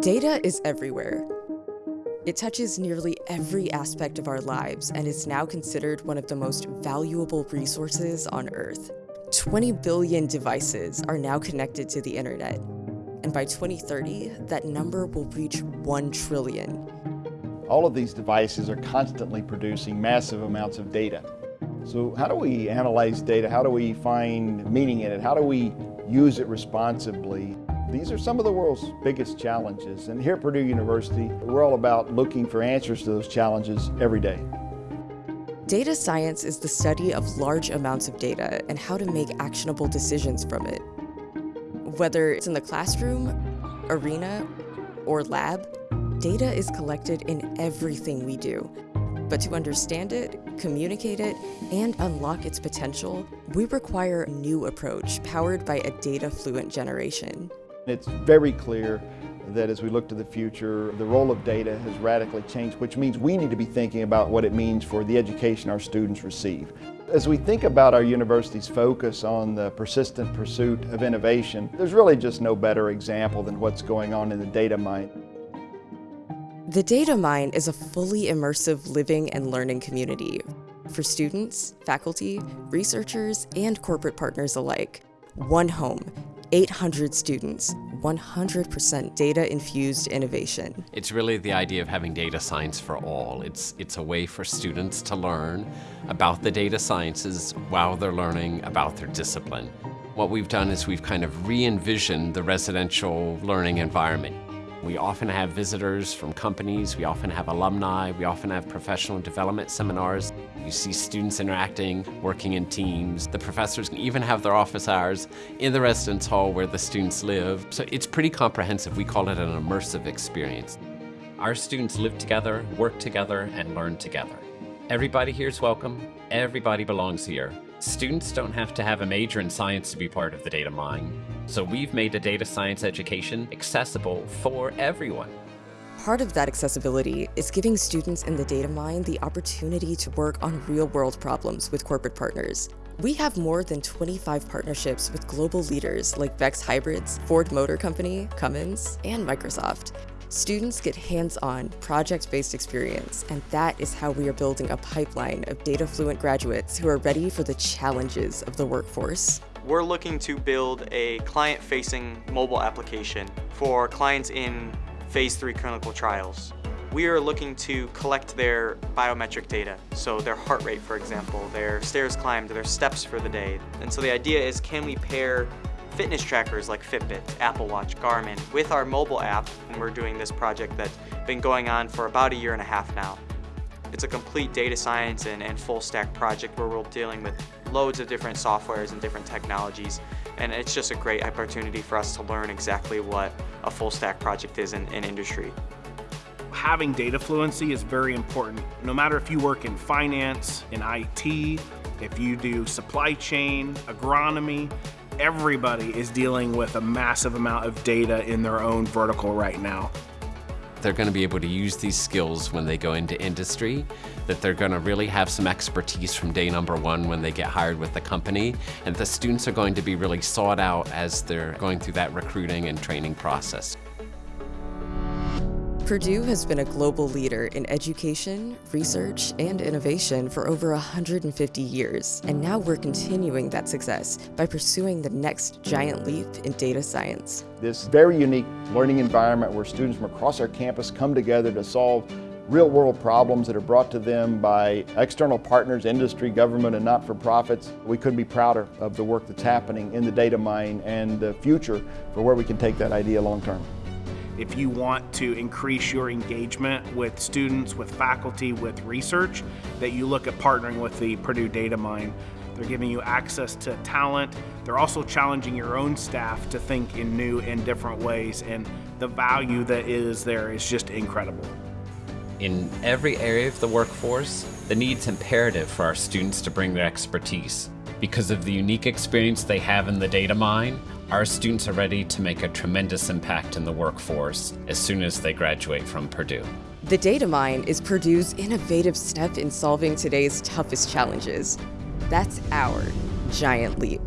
Data is everywhere. It touches nearly every aspect of our lives and is now considered one of the most valuable resources on Earth. 20 billion devices are now connected to the internet. And by 2030, that number will reach 1 trillion. All of these devices are constantly producing massive amounts of data. So how do we analyze data? How do we find meaning in it? How do we use it responsibly? These are some of the world's biggest challenges. And here at Purdue University, we're all about looking for answers to those challenges every day. Data science is the study of large amounts of data and how to make actionable decisions from it. Whether it's in the classroom, arena, or lab, data is collected in everything we do. But to understand it, communicate it, and unlock its potential, we require a new approach powered by a data-fluent generation. It's very clear that as we look to the future, the role of data has radically changed, which means we need to be thinking about what it means for the education our students receive. As we think about our university's focus on the persistent pursuit of innovation, there's really just no better example than what's going on in the data mine. The Data Mine is a fully immersive living and learning community for students, faculty, researchers, and corporate partners alike. One home 800 students, 100% data-infused innovation. It's really the idea of having data science for all. It's, it's a way for students to learn about the data sciences while they're learning about their discipline. What we've done is we've kind of re-envisioned the residential learning environment. We often have visitors from companies, we often have alumni, we often have professional development seminars. You see students interacting, working in teams. The professors can even have their office hours in the residence hall where the students live. So it's pretty comprehensive. We call it an immersive experience. Our students live together, work together, and learn together. Everybody here is welcome. Everybody belongs here. Students don't have to have a major in science to be part of the data mine. So we've made a data science education accessible for everyone. Part of that accessibility is giving students in the data mine the opportunity to work on real-world problems with corporate partners. We have more than 25 partnerships with global leaders like Beck's Hybrids, Ford Motor Company, Cummins, and Microsoft. Students get hands-on, project-based experience, and that is how we are building a pipeline of data-fluent graduates who are ready for the challenges of the workforce. We're looking to build a client-facing mobile application for clients in phase three clinical trials. We are looking to collect their biometric data, so their heart rate, for example, their stairs climbed, their steps for the day. And so the idea is can we pair fitness trackers like Fitbit, Apple Watch, Garmin with our mobile app, and we're doing this project that's been going on for about a year and a half now. It's a complete data science and, and full stack project where we're dealing with loads of different softwares and different technologies and it's just a great opportunity for us to learn exactly what a full stack project is in, in industry. Having data fluency is very important. No matter if you work in finance, in IT, if you do supply chain, agronomy, everybody is dealing with a massive amount of data in their own vertical right now. They're going to be able to use these skills when they go into industry, that they're going to really have some expertise from day number one when they get hired with the company, and the students are going to be really sought out as they're going through that recruiting and training process. Purdue has been a global leader in education, research, and innovation for over 150 years, and now we're continuing that success by pursuing the next giant leap in data science. This very unique learning environment where students from across our campus come together to solve real-world problems that are brought to them by external partners, industry, government, and not-for-profits. We couldn't be prouder of the work that's happening in the data mine and the future for where we can take that idea long-term. If you want to increase your engagement with students, with faculty, with research, that you look at partnering with the Purdue Data Mine. They're giving you access to talent. They're also challenging your own staff to think in new and different ways, and the value that is there is just incredible. In every area of the workforce, the need's imperative for our students to bring their expertise. Because of the unique experience they have in the data mine, our students are ready to make a tremendous impact in the workforce as soon as they graduate from Purdue. The data mine is Purdue's innovative step in solving today's toughest challenges. That's our giant leap.